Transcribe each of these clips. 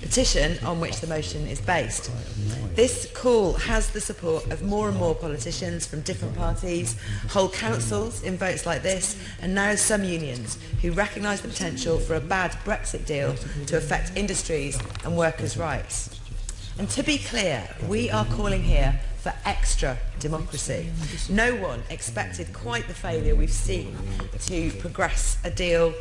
petition on which the motion is based. This call has the support of more and more politicians from different parties, whole councils in votes like this and now some unions who recognise the potential for a bad Brexit deal to affect industries and workers' rights. And to be clear, we are calling here for extra democracy. No one expected quite the failure we've seen to progress a deal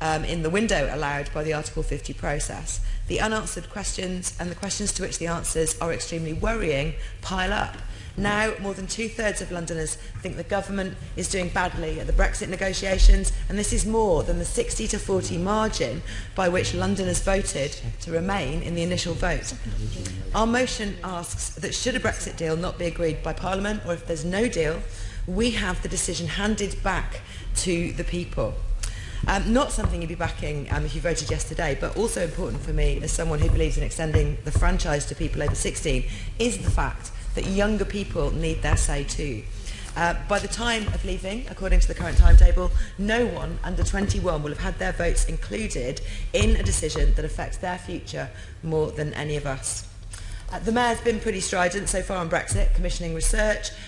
um, in the window allowed by the Article 50 process. The unanswered questions and the questions to which the answers are extremely worrying pile up. Now, more than two-thirds of Londoners think the government is doing badly at the Brexit negotiations, and this is more than the 60 to 40 margin by which Londoners voted to remain in the initial vote. Our motion asks that should a Brexit deal not be agreed by Parliament, or if there's no deal, we have the decision handed back to the people. Um, not something you'd be backing um, if you voted yesterday, but also important for me as someone who believes in extending the franchise to people over 16 is the fact that younger people need their say too. Uh, by the time of leaving, according to the current timetable, no one under 21 will have had their votes included in a decision that affects their future more than any of us. Uh, the Mayor's been pretty strident so far on Brexit, commissioning research,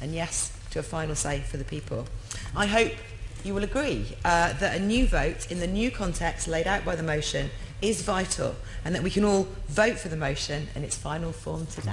and yes a final say for the people. I hope you will agree uh, that a new vote in the new context laid out by the motion is vital and that we can all vote for the motion in its final form today.